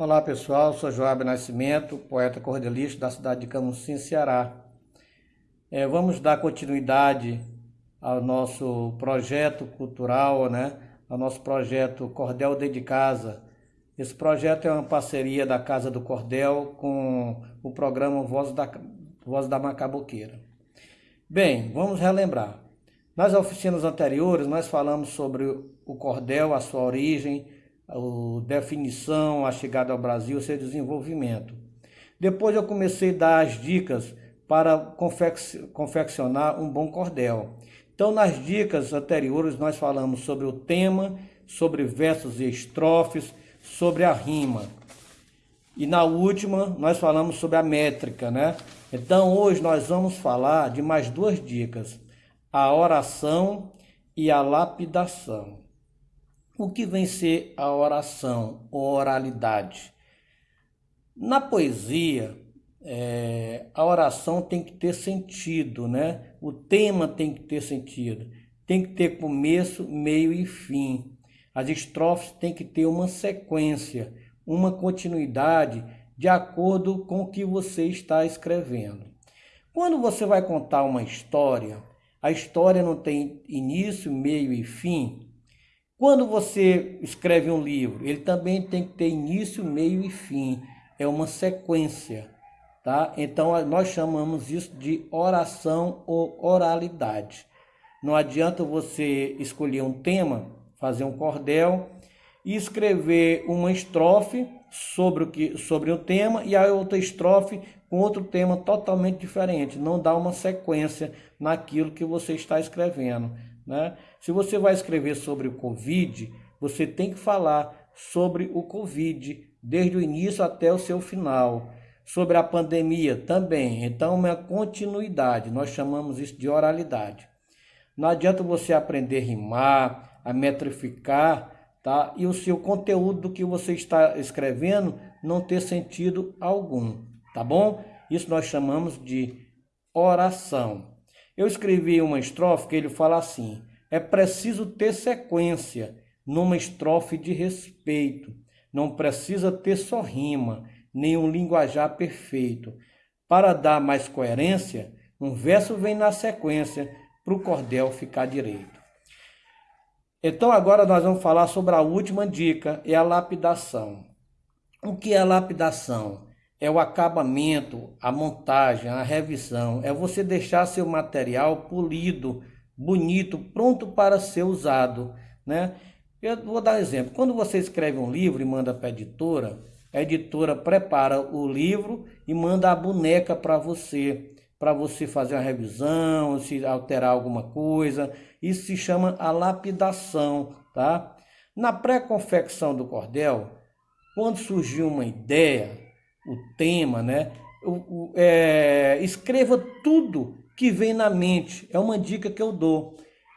Olá pessoal, sou Joab Nascimento, poeta cordelista da cidade de Camusim, Ceará. É, vamos dar continuidade ao nosso projeto cultural, né? ao nosso projeto Cordel de Casa. Esse projeto é uma parceria da Casa do Cordel com o programa Voz da, Voz da Macaboqueira. Bem, vamos relembrar. Nas oficinas anteriores, nós falamos sobre o cordel, a sua origem, a definição, a chegada ao Brasil, seu desenvolvimento. Depois eu comecei a dar as dicas para confeccionar um bom cordel. Então, nas dicas anteriores, nós falamos sobre o tema, sobre versos e estrofes, sobre a rima. E na última, nós falamos sobre a métrica, né? Então, hoje nós vamos falar de mais duas dicas: a oração e a lapidação. O que vem ser a oração ou oralidade? Na poesia, é, a oração tem que ter sentido, né? O tema tem que ter sentido. Tem que ter começo, meio e fim. As estrofes têm que ter uma sequência, uma continuidade de acordo com o que você está escrevendo. Quando você vai contar uma história, a história não tem início, meio e fim, quando você escreve um livro, ele também tem que ter início, meio e fim. É uma sequência, tá? Então nós chamamos isso de oração ou oralidade. Não adianta você escolher um tema, fazer um cordel e escrever uma estrofe sobre o que sobre o tema e a outra estrofe com outro tema totalmente diferente. Não dá uma sequência naquilo que você está escrevendo. Né? Se você vai escrever sobre o Covid, você tem que falar sobre o Covid, desde o início até o seu final. Sobre a pandemia também. Então, uma continuidade. Nós chamamos isso de oralidade. Não adianta você aprender a rimar, a metrificar, tá? E o seu conteúdo do que você está escrevendo não ter sentido algum, tá bom? Isso nós chamamos de oração. Eu escrevi uma estrofe que ele fala assim: é preciso ter sequência numa estrofe de respeito. Não precisa ter só rima, nem um linguajar perfeito. Para dar mais coerência, um verso vem na sequência para o cordel ficar direito. Então agora nós vamos falar sobre a última dica, é a lapidação. O que é lapidação? é o acabamento, a montagem, a revisão, é você deixar seu material polido, bonito, pronto para ser usado, né? Eu vou dar um exemplo. Quando você escreve um livro e manda para a editora, a editora prepara o livro e manda a boneca para você, para você fazer uma revisão, se alterar alguma coisa. Isso se chama a lapidação, tá? Na pré-confecção do cordel, quando surgiu uma ideia, o tema, né? O, o, é, escreva tudo que vem na mente. É uma dica que eu dou.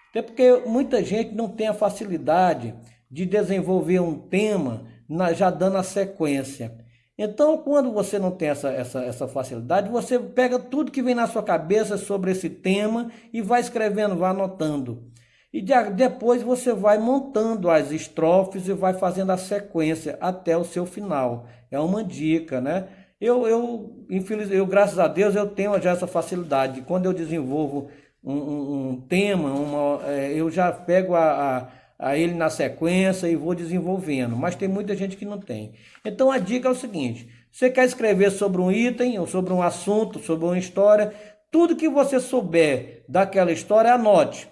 Até porque muita gente não tem a facilidade de desenvolver um tema na, já dando a sequência. Então, quando você não tem essa, essa, essa facilidade, você pega tudo que vem na sua cabeça sobre esse tema e vai escrevendo, vai anotando. E de, depois você vai montando as estrofes e vai fazendo a sequência até o seu final. É uma dica, né? Eu, eu, infeliz, eu graças a Deus, eu tenho já essa facilidade. Quando eu desenvolvo um, um, um tema, uma, é, eu já pego a, a, a, ele na sequência e vou desenvolvendo. Mas tem muita gente que não tem. Então a dica é o seguinte: você quer escrever sobre um item, ou sobre um assunto, sobre uma história, tudo que você souber daquela história, anote.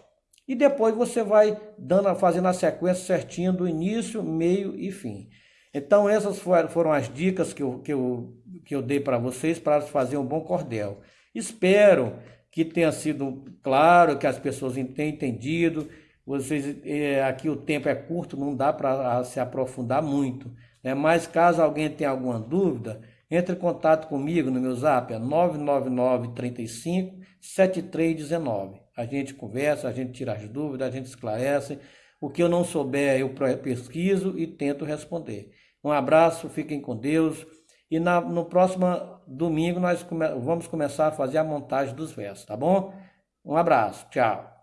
E depois você vai dando, fazendo a sequência certinha do início, meio e fim. Então essas foram as dicas que eu, que eu, que eu dei para vocês para fazer um bom cordel. Espero que tenha sido claro, que as pessoas tenham entendido. Vocês, é, aqui o tempo é curto, não dá para se aprofundar muito. Né? Mas caso alguém tenha alguma dúvida, entre em contato comigo no meu zap, é 999 35 7319. A gente conversa, a gente tira as dúvidas, a gente esclarece. O que eu não souber, eu pesquiso e tento responder. Um abraço, fiquem com Deus. E na, no próximo domingo nós come, vamos começar a fazer a montagem dos versos, tá bom? Um abraço, tchau.